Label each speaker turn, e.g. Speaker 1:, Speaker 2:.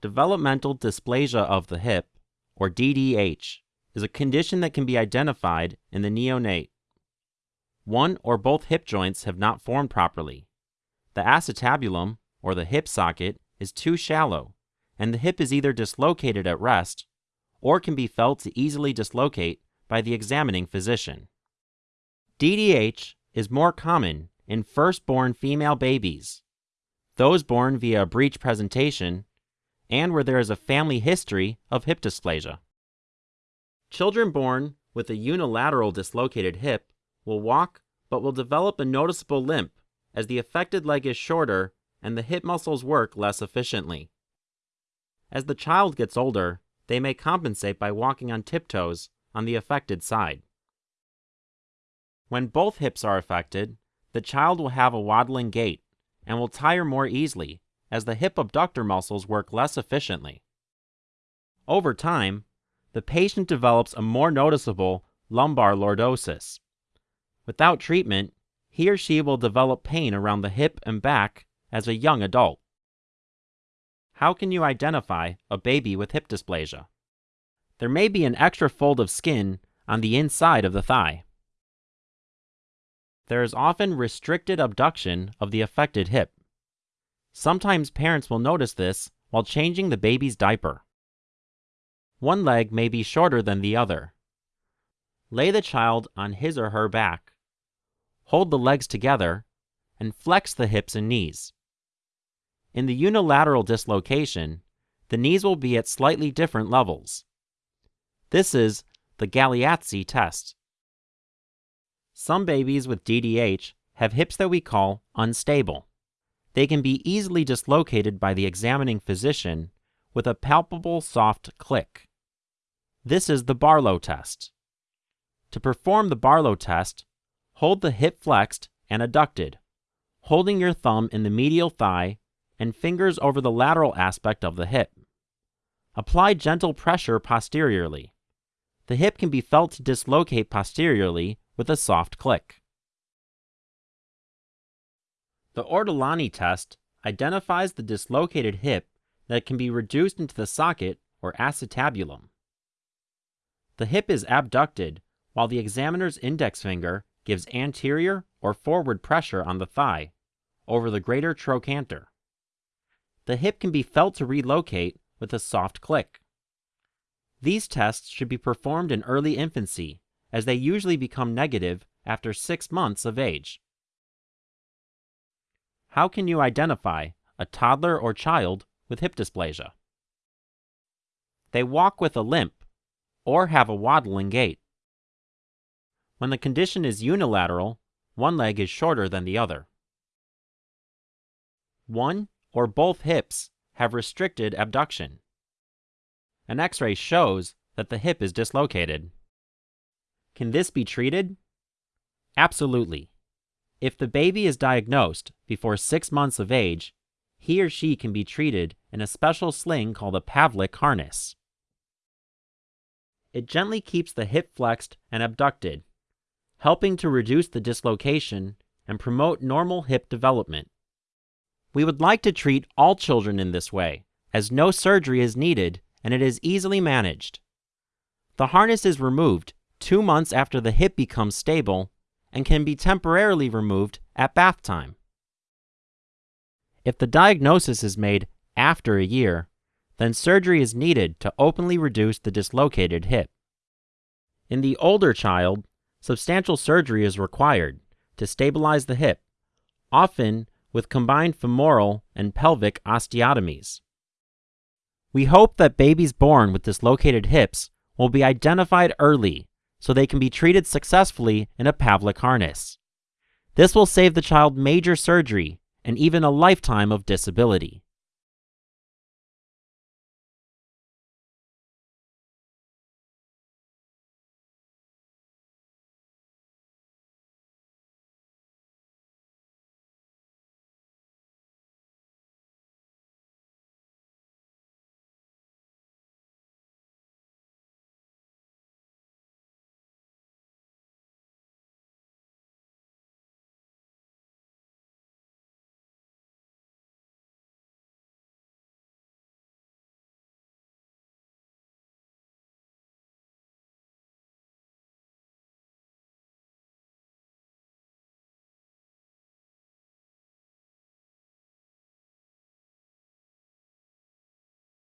Speaker 1: Developmental dysplasia of the hip, or DDH, is a condition that can be identified in the neonate. One or both hip joints have not formed properly. The acetabulum, or the hip socket, is too shallow, and the hip is either dislocated at rest or can be felt to easily dislocate by the examining physician. DDH is more common in firstborn female babies, those born via a breech presentation, and where there is a family history of hip dysplasia. Children born with a unilateral dislocated hip will walk but will develop a noticeable limp as the affected leg is shorter and the hip muscles work less efficiently. As the child gets older, they may compensate by walking on tiptoes on the affected side. When both hips are affected, the child will have a waddling gait and will tire more easily as the hip abductor muscles work less efficiently. Over time, the patient develops a more noticeable lumbar lordosis. Without treatment, he or she will develop pain around the hip and back as a young adult. How can you identify a baby with hip dysplasia? There may be an extra fold of skin on the inside of the thigh. There is often restricted abduction of the affected hip. Sometimes parents will notice this while changing the baby's diaper. One leg may be shorter than the other. Lay the child on his or her back. Hold the legs together and flex the hips and knees. In the unilateral dislocation, the knees will be at slightly different levels. This is the Galeazzi test. Some babies with DDH have hips that we call unstable. They can be easily dislocated by the examining physician with a palpable soft click. This is the Barlow test. To perform the Barlow test, hold the hip flexed and adducted, holding your thumb in the medial thigh and fingers over the lateral aspect of the hip. Apply gentle pressure posteriorly. The hip can be felt to dislocate posteriorly with a soft click. The Ortolani test identifies the dislocated hip that can be reduced into the socket or acetabulum. The hip is abducted while the examiner's index finger gives anterior or forward pressure on the thigh over the greater trochanter the hip can be felt to relocate with a soft click. These tests should be performed in early infancy, as they usually become negative after six months of age. How can you identify a toddler or child with hip dysplasia? They walk with a limp or have a waddling gait. When the condition is unilateral, one leg is shorter than the other. One or both hips have restricted abduction. An x ray shows that the hip is dislocated. Can this be treated? Absolutely. If the baby is diagnosed before six months of age, he or she can be treated in a special sling called a Pavlik harness. It gently keeps the hip flexed and abducted, helping to reduce the dislocation and promote normal hip development. We would like to treat all children in this way, as no surgery is needed and it is easily managed. The harness is removed two months after the hip becomes stable and can be temporarily removed at bath time. If the diagnosis is made after a year, then surgery is needed to openly reduce the dislocated hip. In the older child, substantial surgery is required to stabilize the hip, often with combined femoral and pelvic osteotomies. We hope that babies born with dislocated hips will be identified early so they can be treated successfully in a Pavlik harness. This will save the child major surgery and even a lifetime of disability.